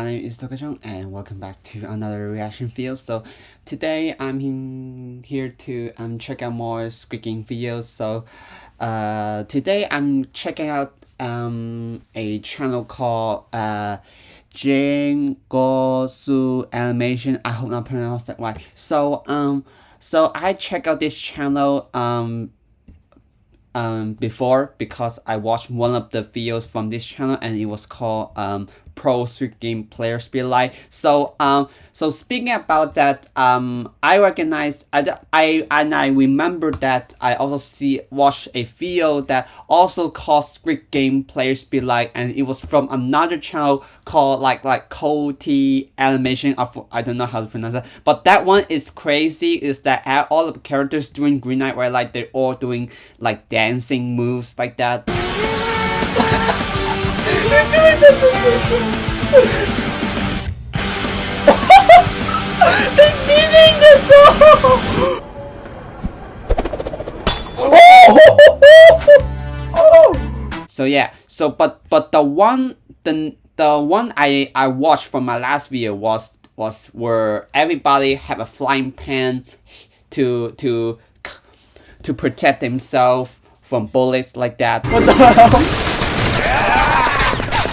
my name is Tokachong and welcome back to another reaction video. So today I'm here to um check out more Squid Game videos. So uh today I'm checking out um a channel called uh Jane Gosu Animation. I hope I pronounced that right. So um so I check out this channel um um before because I watched one of the videos from this channel and it was called um pro Squid Game players be like. So um so speaking about that um I recognize I, I and I remember that I also see watch a video that also called Squid Game players be like, and it was from another channel called like like Cody animation of I don't know how to pronounce that but that one is crazy is that all the characters doing Green Light where like they're all doing like dancing moves like that. So yeah, so but but the one the the one I I watched from my last video was was where everybody have a flying pan to to to protect themselves from bullets like that. What the hell?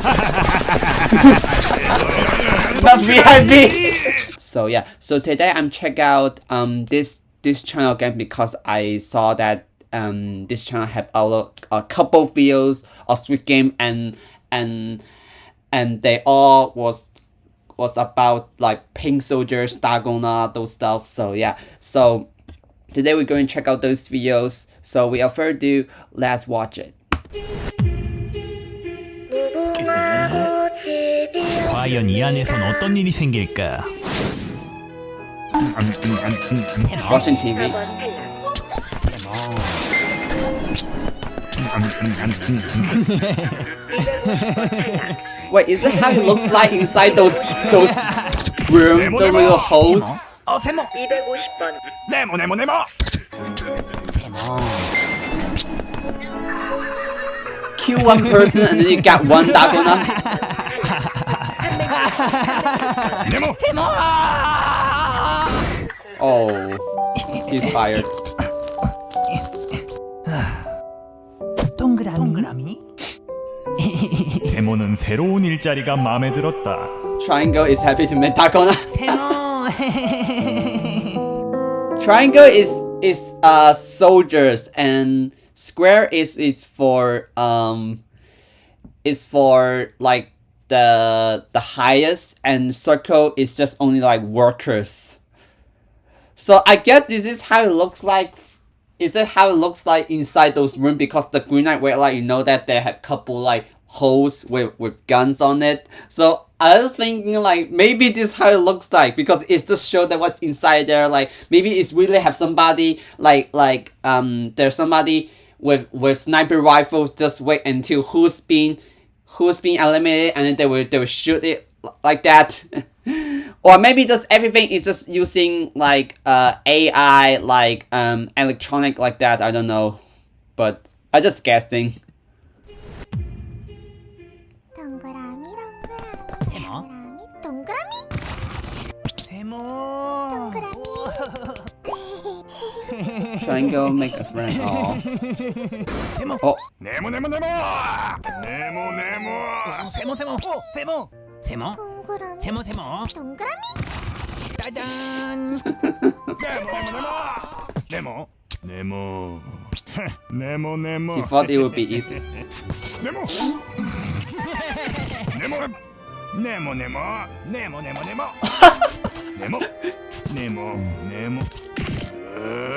Not VIP. so yeah, so today I'm check out um this this channel again because I saw that um this channel have a, a couple videos of Squid Game and and and they all was was about like pink soldiers, Dalgona, those stuff. So yeah, so today we're going to check out those videos. So without further ado, let's watch it. 과연 이 안에선 어떤 일이 생길까? Russian TV. Wait, is it how it looks like inside those those room, the little holes? 어 세모 250번 네모 네모 네모 Kill one person and then you got one Dalgona. 네모 세모 Oh, he's fired. 동그라미 동그라미 세모는 새로운 일자리가 마음에 들었다 Triangle is happy to meet Dalgona. 세모 Triangle is is uh soldiers and square is is for um is for like the the highest and circle is just only like workers. So I guess this is how it looks like. Is it how it looks like inside those rooms? Because the Green Light where like you know that they had couple like holes with with guns on it. So I was thinking like maybe this how it looks like because it just show that what's inside there. Like maybe it's really have somebody like like um there's somebody with with sniper rifles. Just wait until who's been who's been eliminated and then they will they will shoot it like that. or maybe just everything is just using like uh AI like um electronic like that. I don't know, but I just guessing. Try and go make a friend. Oh. Nemo, Nemo, Nemo! Nemo, Nemo! Semo, Semo! Semo! Semo? Semo, Semo? 동그라미? 짜잔! Nemo, Nemo, Nemo! Nemo. Nemo, Nemo. He thought it would be easy. Nemo! Nemo! Nemo, Nemo! Nemo, Nemo, Nemo! Nemo! Nemo, Nemo. Uh.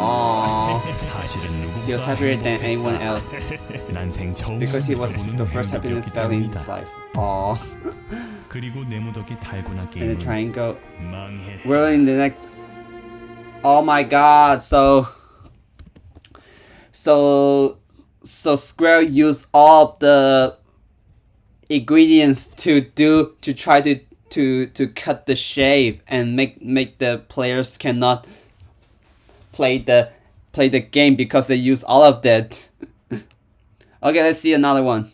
Oh, He was happier than anyone else. Because he was the first happiness fell in his life. Aww. and the triangle. We're in the next. Oh my god, so. So. So Square used all the ingredients to do to try to to to cut the shape and make make the players cannot play the play the game because they use all of that. okay, let's see another one.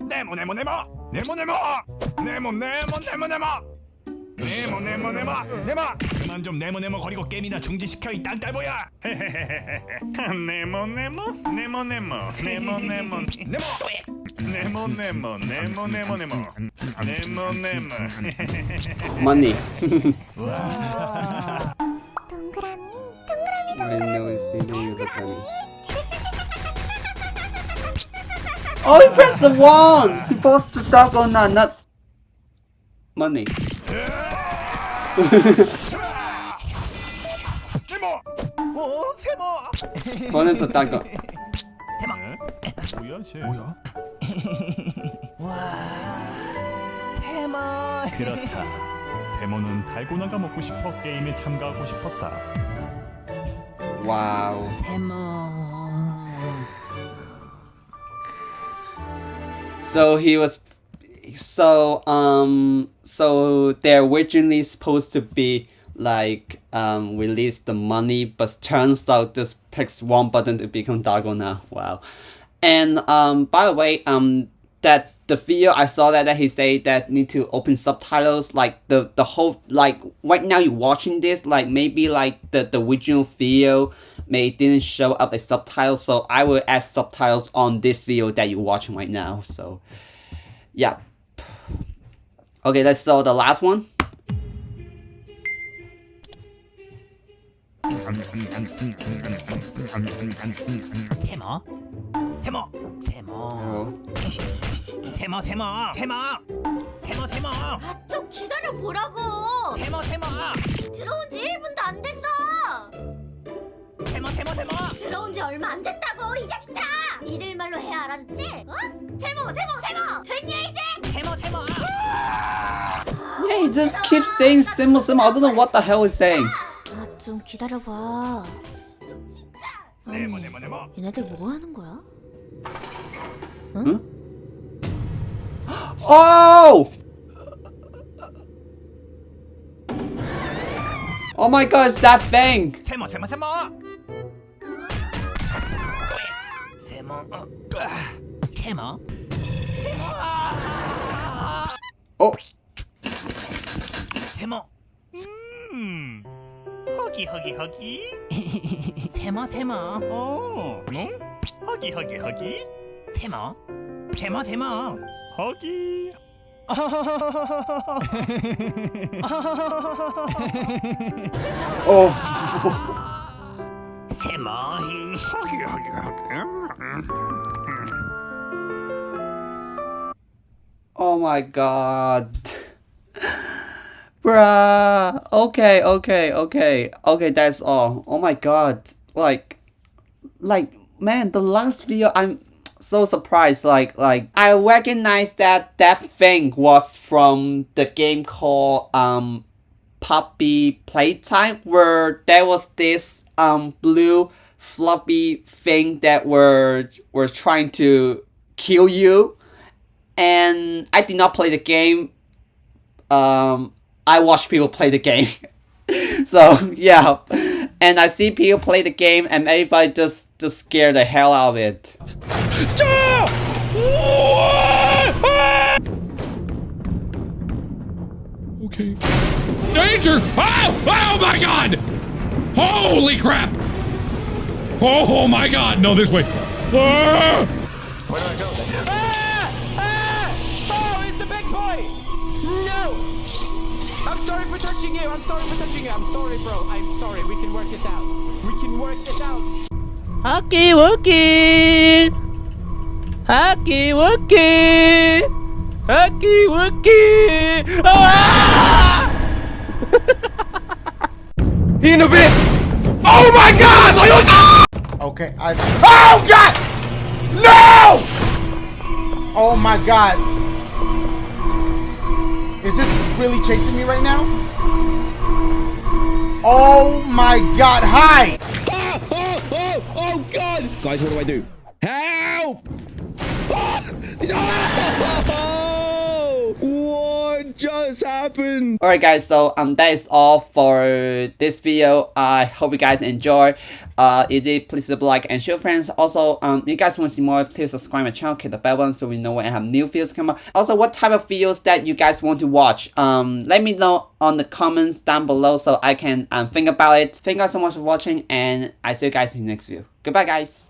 Nemo, Nemo, Nemo! Nemo, Nemo! Nemo, Nemo, Nemo, Nemo! 네모 네모 네모 네모 그만 좀 네모 네모 거리고 게임이나 중지시켜 이 땅딸보야 네모 네모 네모 네모 네모 네모 네모 네모 네모 네모 네모 네모 네모 네모 Money. 동그라미 동그라미 동그라미. 동그라미 Oh, he pressed the one! He pressed the dog not, not money. 네모 오 세모 번에서 딴거 뭐야 쟤? 뭐야? 와 대머 그렇다 대머는 달고나가 먹고 싶어 게임에 참가하고 싶었다 와우 대머 So he was so um so they're originally supposed to be like um release the money but turns out this picks one button to become Dalgona. Wow. And um by the way, um that the video I saw that, that he said that need to open subtitles like the the whole like right now you're watching this like maybe like the the original video may didn't show up a subtitle so I will add subtitles on this video that you're watching right now so yeah. Okay let's so the last one 세모. 세모. 세모. 세모 세모. 세모 세모. 세모 좀 기다려 보라고. 세모 세모. 들어온 지 1분도 안 됐어. 세모 세모 세모. 들어온 지 얼마 안 됐다고 이 자식들아. 이들 말로 해야 알아듣지? 어? 세모 세모 세모. 됐냐 이제? 세모 세모. yeah he just keeps saying symbol symbol I don't know what the hell he's saying. 아 좀 기다려봐. 네모 네모 네모 얘네들 뭐 하는 거야? Huh? Oh! Oh my god, it's that thing! Oh! Mm. Huggy, huggy, huggy. Tema, tema. Oh, no? Huggy, huggy, huggy. থেমো থেমো থেমো 거기 어 থেমো Oh my god. Bruh. Okay, okay, okay. Okay, that's all. Oh my god. Like, like, man, the last video I'm so surprised. Like like I recognize that that thing was from the game called um Poppy Playtime where there was this um blue floppy thing that were were trying to kill you and I did not play the game. Um, I watch people play the game. so yeah, and I see people play the game, and everybody just just scare the hell out of it. Okay. Danger! Oh! Oh my god! Holy crap! Oh my god! No, this way. What do I go? Ah! Oh, it's a big boy! No! I'm sorry for touching you. I'm sorry for touching you. I'm sorry, bro. I'm sorry. We can work this out. We can work this out. Huggy Wuggy! Huggy Wuggy! Huggy Wuggy! Ah! In a bit! Oh my gosh! I was- Okay, I. Oh God! No! Oh my God! Is this really chasing me right now? Oh my god, hi! Oh, oh, oh, oh, God! Guys, what do I do? Just happened? Alright guys, so um that is all for this video. I hope you guys enjoy. Uh if you did, please leave a like and share friends. Also, um if you guys want to see more, please subscribe my channel, click the bell button so we know when I have new videos come up. Also, what type of videos that you guys want to watch? Um let me know on the comments down below so I can um think about it. Thank you guys so much for watching and I see you guys in the next video. Goodbye guys.